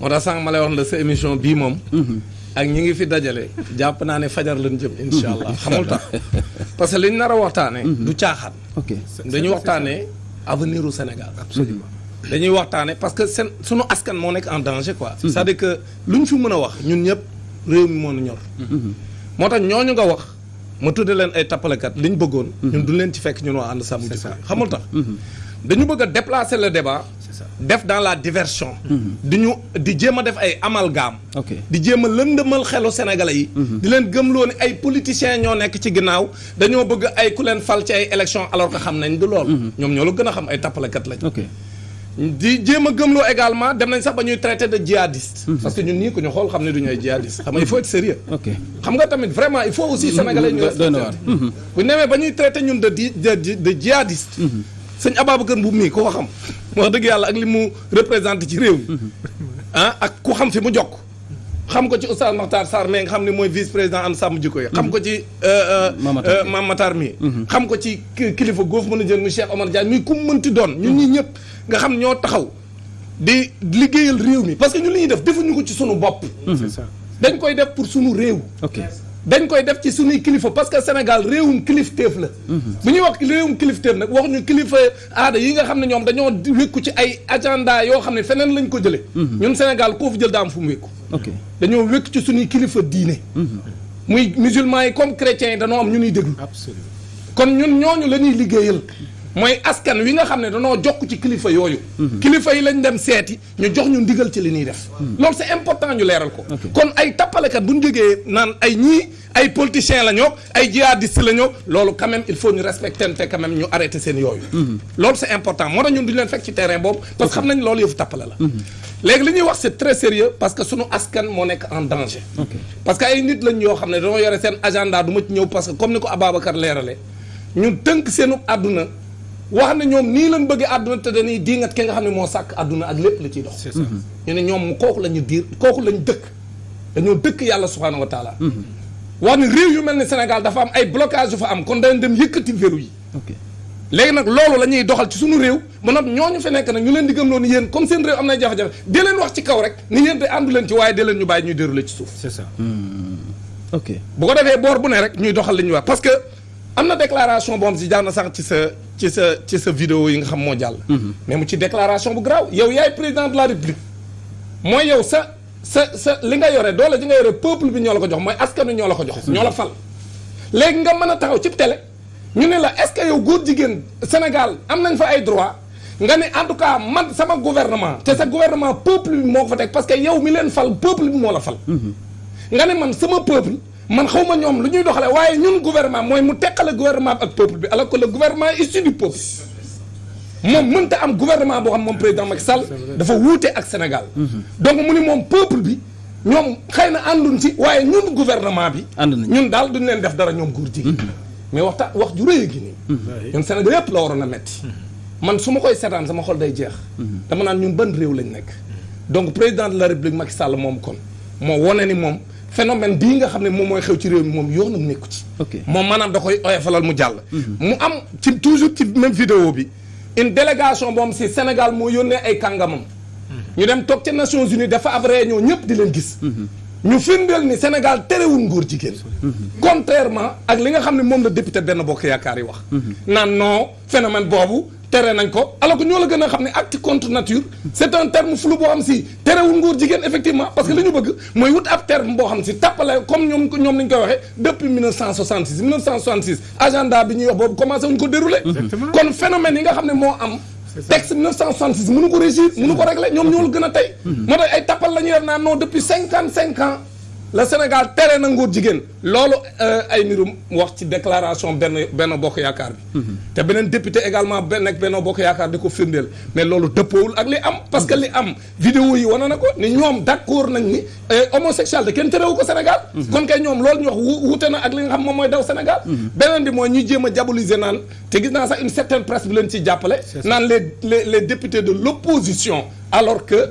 moo tax sànq ma lay wax la sa émission bii moom. Mhm. ak ñi ngi fi dajale jàpp naa ne fajar lañ jëm. incha allah mhm. xamul tax parce que liñ nar a waxtaanee. Mhm. du caaxaan. ok dañuy waxtaanee avenir u Sénégal. absolument dañuy waxtaanee parce que seen sunu askan moo nekk en danger quoi. c'est-à-dire que luñ fi mën a wax ñun ñëpp réew mi moo ñu ñor. moo tax ñooñu nga wax. ma tudde leen ay tappalekat li ñu bëggoon. Mhm. ñun du leen ci fekk ñun waa ànd sàmm jikko yi xamul tax. Mhm. dañu bëgg a déplacer le débat. def dans la diversion. Mhm. di ñu di jéem a def ay amalgame. di jéem a lëndëmal xelu sénégalais yi. di leen gëmloo ne ay politiciens ñoo nekk ci ginnaaw dañoo bëgg ay ku leen fal ci ay élections alors que xam nañ du lool. ñoom ñoo la gën a xam ay tappalekat lañ. di jéem a gëmloo également dem nañ sax ba ñuy traité de djihadiste. Mhm. parce que ñun nii ku ñu xool xam ne du ñu ay djihadiste xam nga il faut être sérieux ok xam nga tamit vraiment il faut aussi mhm. sénégalais ñu respecté mhm. bu ñu demee ba ñuy traité ñun de di de djihadiste sëñ Ababacar Mboum mii ko xam wax dëgg yàlla ak li mu représenté ci réew mi ah ak ku xam fi mu jokk xam ko ci Oustaz Makhtar Sarr mais nga xam ne mooy vice président am sàmm jikko yi xam ko ci euh, euh, euh, Mame Matar mi mhm. xam ko ci kilifa goofu mën a jël mu Cheikh Omar Diagne muy ku mënti doon ñun ñi ñëpp nga xam ñoo taxaw di liggéeyal réew mi parce que ñun li ñuy def defuñu ko ci sunu bopp mhm. dañ koy def pour sunu réew dañ koy def ci sunuy kilifa parce que Sénégal réewum kilifteef la mhm. bu ñuy wax réewum kilifteef nag wax ñu kilifa aada yi nga xam ne ñoom dañoo wékku ci ay agenda yoo xam ne feneen lañ ko jëlee. Mhm. ñun Sénégal koo fi jël daa am fu mu wékku. ok dañoo wékku ci suñuy kilifa diine. Mhm. muy musulman yi comme chrétiens yi dañoo am ñu ñuy déglu. absolument kon ñun ñooñu la ñuy liggéeyal. mooy askan wi nga xam ne danoo jokk ci kilifa yooyu. Mhm. kilifa yi lañ dem seeti ñu jox ñu ndigal ci li ñuy def. loolu c'est important ñu leeral ko. kon ay tappalekat bu ñu jógee naan ay ñii ay politiciens la ñoo ay jihadiste la ñëw loolu quand même il faut ñu respecter te quand même ñu arrêté seen yooyu. Mhm. loolu c'est important moo tax ñun duñu leen fekk ci terrain boobu. parce que xam nañ loolu yëfu tappale la. Mhm. léegi li ñuy wax c'est très sérieux parce que sunu askan moo nekk en danger. parce que ay nit lañ yoo xam ne dañoo yore seen agenda du ma ci ñëw parce que comme ni ko Ababacar leerale ñun tënk seenu àdduna wax ne ñoom nii lañ bëggee àdduna te dañuy diingat ki nga xam ne moo sàkk àdduna ak lépp la ciy dox. c'est ça mhm. ñu ne ñoom kooku la ñu diir kooku lañ dëkk. dañoo dëkk yàlla subhaanahu wa taala mhm. wax ne réew yu mel ni Sénégal dafa am ay blocage yu fa am kon dañ dem yëkkati vélo yi léegi nag loolu la ñuy doxal ci suñu réew ba nag ñooñu fi nekk nag ñu leen di gëm loonu yéen comme seen réew am na jafe-jafe di leen wax ci kaw rek ni yéen te àndu leen ci waaye di leen ñu bàyyi ñuy déroulé ci suuf c'est ça hmm. ok bu ko defee boor bu ne rek ñuy doxal li ñuy wax parce que am na déclaration boo xam si jaar na sax ci sa ci sa ci sa vidéo yi nga xam moo jàll hmm. mais mu ci déclaration bu garaaw yow yaay président de la république mooy yow sa sa sa li nga yore doole ji nga yore peuple bi ñoo la ko jox mooy askanu ñoo la ko jox ñoo la fal léegi nga mën a taxaw ci télé ñu ne la est-ce que yow góor jigéen Sénégal am nañ fa ay droit nga ne en tout cas man sama gouvernement te sa gouvernement peuple bi moo ko fa teg parce que yow mi leen fal peuple bi moo la fal mm-hmm. nga ne man sama peuple man xaw ma ñoom lu ñuy doxale waaye ñun gouvernement mooy mu teqale gouvernement bi ak peuple bi alors que le gouvernement est issu du peuple moom mënta am gouvernement boo xam moom président Macky Sall dafa wuute ak Sénégal mhm. donc mu ni moom peuple bi ñoom xëy na ànduñ ci waaye ñun gouvernement bi ñun daal duñ leen def dara ñoom góor jigéen mhm. mais waxta wax ju rëy gi nii mhm. ñun Sénégal yëpp la waroon a metti man su ma koy seetaan sama xol day jeex dama naan ñun ban réew lañ nekk donc président de la république Macky Sall moom kon moo wone ni moom phénomène bii nga xam ne moom mooy xew ci réew mi moom yoonam nekku ci. moom maanaam da koy oyofalal mu jàll. Mhm. mu am ci toujours ci même vidéo bi une délégation boo xam si Sénégal moo yónnee ay kàngamam. Mhm. ñu dem toog ca Nations Unies dafa ab réunion ñëpp di leen gis. Mhm. ñu firndeel ni Sénégal terewul ngóor jigéen. contrairement ak li nga xam ne moom la député benn bokk yaakaar yi wax. naan non. phénomène boobu tere nañ ko alors que ñoo la gën a xam ne acte contre nature c'est un terme flou boo xam si terewul ngóor jigéen effectivement parce que li ñu bëgg mooy wut ab terme boo xam si tàppale comme ñoom ñoom nañ koy waxee depuis 1966 1966 agenda bi ñuy wax boobu commencé wuñ ko dérouler kon phénomène yi nga xam ne moo am texte 1966 mënu ko régir mënu ko régler ñoom ñoo la gën a tey moo tax ay tàppal la ñuy def naan non depuis 55 ans le Sénégal tere na ngóor jigéen loolu euh, ay nirum wax ci déclaration benn benn bokk yaakaar bi. Mhm. te beneen député également benn nekk benn bokk yaakaar di ko firndeel mais loolu dëppoowul ak li am. parce que li am vidéo yi wane na ko ni ñoom d' accord nañ ni euh, homosexualité kenn terewu ko Sénégal. Mhm. kon kay ñoom loolu ñu wax wuute na ak li nga xam moom mooy daw Sénégal. Mhm. beneen bi mooy ñu jéem a diaboliser naan te gis naa sax une certaine presse bi leen ciy jàppale. naan les les les députés de l' opposition alors que.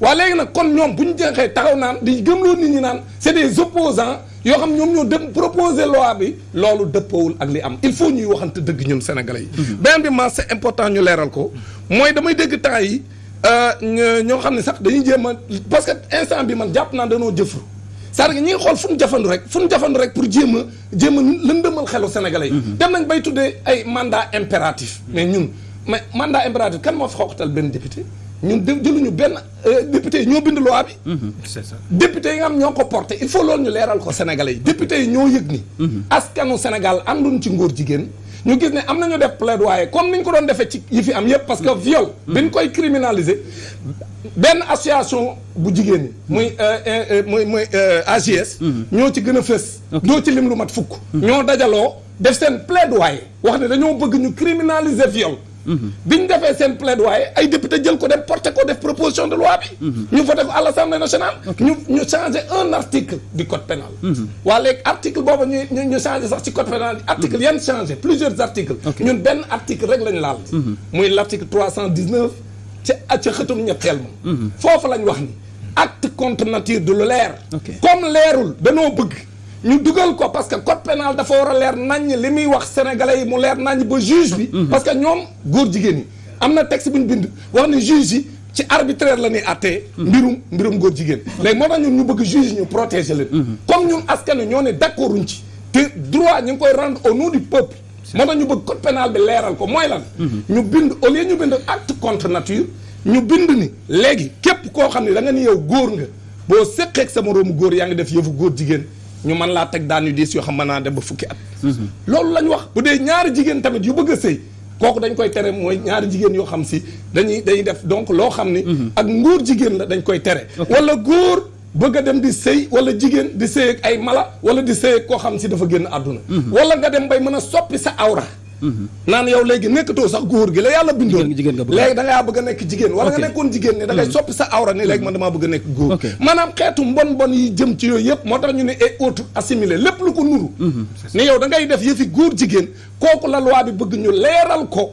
waa léegi nag kon ñoom bu ñu jeexee taxaw naan di gëmloo nit ñi naan c'est des opposants yoo xam ñoom ñoo dem proposer loi bi loolu dëppoowul ak li am il faut ñuy waxante dëgg ñun sénégalais yi. Mhm. beneen bi ma c'est important ñu leeral ko. mooy damay dégg temps yi euh, ñoo xam ne sax dañuy jéem a parce que instant bi man jàpp naa danoo jëfru c'est-à-dire ñi ngi xool fu mu jafandu rek fu mu jafandu rek pour jéem jéem a lëndëmal xelu sénégalais yi. Mhm. dem nañ bay tuddee ay mandat impératif. Mhm. mais ñun mais mandat impératif kan moo fi xoqatal benn député ñun de jëluñu benn euh, député yi ñoo bind loi bi. Mhm. c'est ça député yi nga xam ñoo ko porté il faut loolu ñu leeral ko sénégalais yi député yi ñoo yëg ni. askanu Sénégal ànduñ ci ngóor jigéen. ñu gis ne am nañu def plaidoyer comme ni ñu ko doon defee ci yi fi am yëpp parce que viol. bi ñu koy criminaliser benn association bu jigéen ñi. muy euh, euh, muy muy AGS. ñoo ci gën a fës. doo ci lim lu mat fukk mhm. ñoo dajaloo def seen plaidoyer wax ne dañoo bëgg ñu criminaliser viol mhm. bi ñu defee seen plaidoyer ay député jël ko dem porté ko def proposition de loi bi mhm. ñu voté ko à l'Assemblée nationale ñu ñu changé un article du code pénal waa léegi article boobu ñu ñu changé sax ci code pénal article yan changé plusieurs articles ñun benn article rek lañ laal muy l'article trois cent dix-neuf ca ca xëtum ñetteel ma foofu lañ wax ni acte contre nature du lu leer comme leerul danoo bëgg ñu dugal ko parce que code pénal dafa war a leer naññ li muy wax sénégalais yi mu leer naññ ba juge bi mhm. parce que ñoom góor jigéen yi am na texte bu ñu bind wax ne juge yi ci arbitraire la ñuy àttee mhm. mbirum mbirum góor jigéen léegi moo tax ñun ñu bëgg juge ñu protéger leen mhm. comme ñun askan ñoo ne d'accorduñ ci te droit ñu ngi koy rendre au nom du peuple moo tax ñu bëgg code pénal bi leeral ko mooy lan. Mhm. ñu bind au lieu ñu bind acte contre nature. ñu bind ni léegi képp koo xam ne da nga ni yow góor nga boo seqeeg sa moroomu góor yaa ngi def yëfu góor jigéen ñu mën laa teg daan yu diis yoo xam mën naa dem ba fukki at. Mhm. loolu lañ wax bu dee ñaari jigéen tamit yu bëgg a sëy kooku dañ koy tere mooy ñaari jigéen yoo xam si dañuy dañuy def donc loo xam ni. Mhm. ak ngóor jigéen la dañ koy tere. wala góor. bëgg a dem di sëy wala jigéen di sëy ak ay mala wala di sëy ak koo xam si dafa génn àdduna mhm. wala nga dem bay mën a soppi sa awra mhm. naan yow léegi nekkatoo sax góor gi la yàlla bindoon léegi da ngaa bëgg a nekk jigéen wala nga nekkoon jigéen ne da ngay mhm. soppi sa awra ni léegi man damaa bëgg a nekk góor maanaam xeetu mbon mbon yi jëm ci yooyu yëpp moo tax ñu ne et autres assimilé lépp lu ko nuru ni yow da ngay def yëfi góor jigéen kooku la loi bi bëgg ñu leeral ko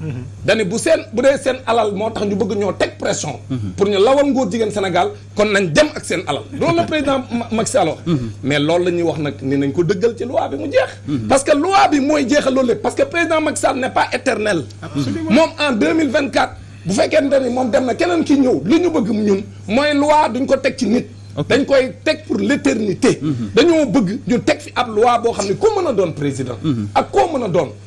Mhm. dani bu seen bu dee seen alal moo tax ñu bëgg ñoo teg pression. Mhm. pour ñu lawal ngóor jigéen Sénégal kon nañ dem ak seen alal. loolu la président Macky Sall mhm. mais loolu la ñuy wax nag ni nañ ko dëggal ci loi bi mu jeex. parce que loi bi mooy jeexal loolu lépp parce que président Macky Sall n'est pas éternel. moom en 2024 bu fekkente ni moom dem na keneen ki ñëw li ñu bëgg ñun mooy loi duñ ko teg ci nit. dañ koy teg pour l'éternité dañoo bëgg ñu teg fi ab loi boo xam ne koo mën a doon président. ak koo mën a doon.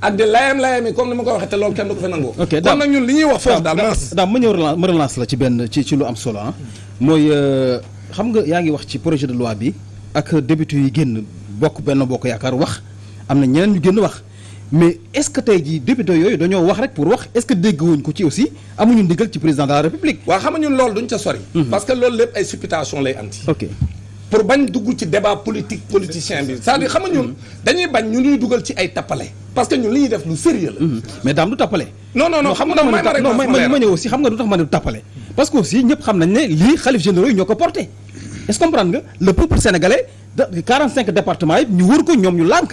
ak di layam layam yi comme ni ma ko waxee te loolu kenn du ko fi nangoo. ok kon nag ñun li ñuy wax foofu daal maas. daal ma ñëw relance ma relance la ci benn ci ci lu am solo ah. mooy euh, xam nga yaa ngi wax ci projet de loi bi ak député yi génn bokk benn bokk yaakaar wax am na ñeneen ñu génn wax. mais est-ce que tey jii député yooyu dañoo wax rek pour wax est-ce que dégg wuñ ko ci aussi amuñu ndigal ci président de la république. waaw xam nga ñun loolu duñ ca sori. Mhm. parce que loolu lépp ay supputation lay andi. ok pour bañ dugg ci débat politique politicien bi cest à xam nga ñun dañuy bañ ñu ñuy dugal ci ay tappale parce que ñun li ñuy def lu sérieux la mm-hmm. mais daam du tappale non non non xam nga non ma ñëw aussi xam nga du tax ma ne du tappale parce que aussi ñëpp xam nañ ne lii xalif généraux yi ñoo ko porté est-ce comprendre nga le peuple sénégalais de 45 départements yi ñu wër ko ñoom ñu lànk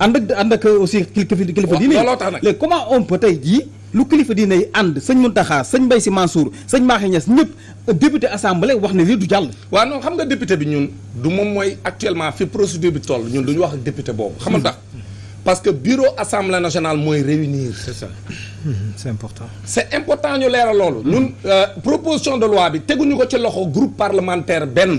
ànd ak ànd ak aussi kilifa kilifa diine léegi comment on peut tey jii lu kilifa diine yi ànd sëñ Muntaxa sëñ Mbay Si Mansour sëñ Maaxe Ñas ñëpp député assemblée wax ne lii du jàll. waaw non xam nga député bi ñun du moom mooy actuellement fi procédure bi toll ñun du ñu wax ak député boobu. xam nga tax parce que bureau assemblée nationale mooy réunir. c'est ça mhm, c'est important. c'est important ñu leeral loolu. ñun euh, proposition de loi bi teguñu ko ci loxo groupe parlementaire benn.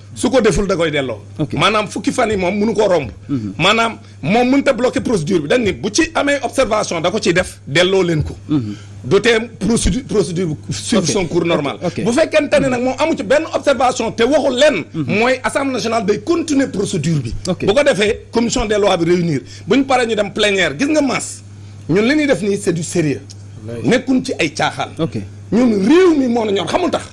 su ko deful da koy delloo. maanaam fukki fan yi moom mënu koo romb. Mhm. maanaam moom mënut a bloqué procédure bi dañ ni bu ci amee observation da ko ciy def delloo leen ko. Mhm. du tee procédure procédure bu suivre son cours normal bu fekkente ne nag moom amu ci benn observation te waxul lenn mhm. mooy assemblée nationale day continuer procédure bi bu ko defee commission des lois bi réunir bu ñu paree ñu dem plénière gis nga masse ñun li ñuy def nii c'est du sérieux nekkuñ ci ay caaxaan ñun réew mi moo na ñor xamul tax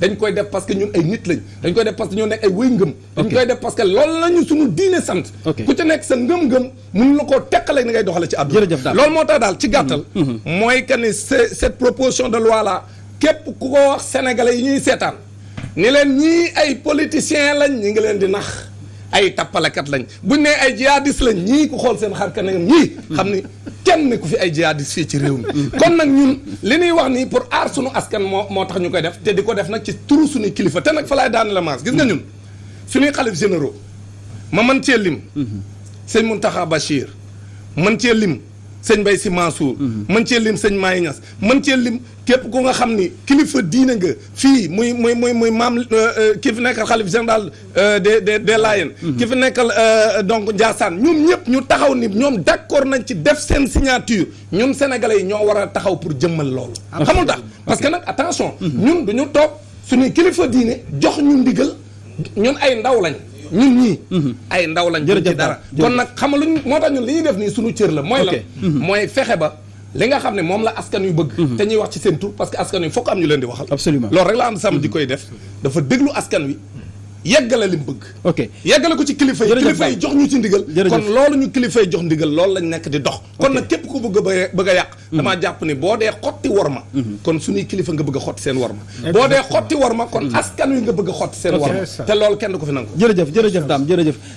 dañ koy def parce que ñun ay nit lañ dañ koy def parce que ñoo nekk ay wéy ngëm dañ koy def parce que loolu la ñu suñu diine sant ku ca nekk sa ngëm-ngëm mun la koo teqale ni ngay doxale ci àdduna jërëjëf daal loolu moo tax daal ci gàttal mm-hmm. Mm-hmm. mooy que ne cette proposition de loi là képp ku ko wax sénégalais yi ñuy seetaan ni leen ñii ay politiciens lañ ñi ngi leen di nax ay tappalekat lañ buñ ne ay jihadiste lañ ñii ku xool seen xar kanam ñii xam ni kenn ku fi ay jihadiste fii ci réew mi kon nag ñun li ñuy wax nii pour aar sunu askan moo moo tax ñu koy def te di ko def nag ci turu suñuy kilifa te nag fa laay daan la maas gis nga ñun suñuy xalif généraux ma man cee lim sëñ Mountakha Bachir man cee lim sëñ Mbaye Sy Mansour mhm. mën cee lim sëñ Maye Niass mën cee lim képp ku nga xam ni kilifa diine nga fii muy muy muy muy maam euh, euh, ki fi nekk xalif général Euh, des des des Layènes mhm. ki fi nekkal euh, donc Ndiassane ñoom ñëpp ñu taxaw ni ñoom d'accord nañ ci def seen signature ñun sénégalais yi ñoo war a taxaw pour jëmmal loolu ah, xamul tax parce que nag attention mhm. ñun duñu toog suñuy kilifa diine jox ñu ndigal ñun ay ndaw lañ ñun ñii mhm. ay ndaw lañ jërëjëf dara kon nag xamaluñ moo tax ñun li ñuy def nii suñu cër la mooy la mooy fexe ba li nga xam ne moom la askan yu bëgg mhm. te ñuy wax ci seen tur parce que askan yu fokk am ñu leen di waxal absolument loolu rek la am sàmm mhm. di koy def dafa déglu askan wi yeggale li mu bëgg ok yeggale ko ci kilifa yi kilifa yi jox ñu ci ndigal kon loolu ñu kilifa yi jox ndigal loolu lañ nekk di dox kon nag képp ku bëgg a bëgg a yàq mhm. damaa jàpp ni boo dee xotti war ma kon suñuy kilifa nga bëgg a xotti seen war ma boo dee xotti war ma kon askan wi nga bëgg a xotti seen war ma te loolu kenn du ko fi nangu jërëjëf jërëjëf daam jërëjëf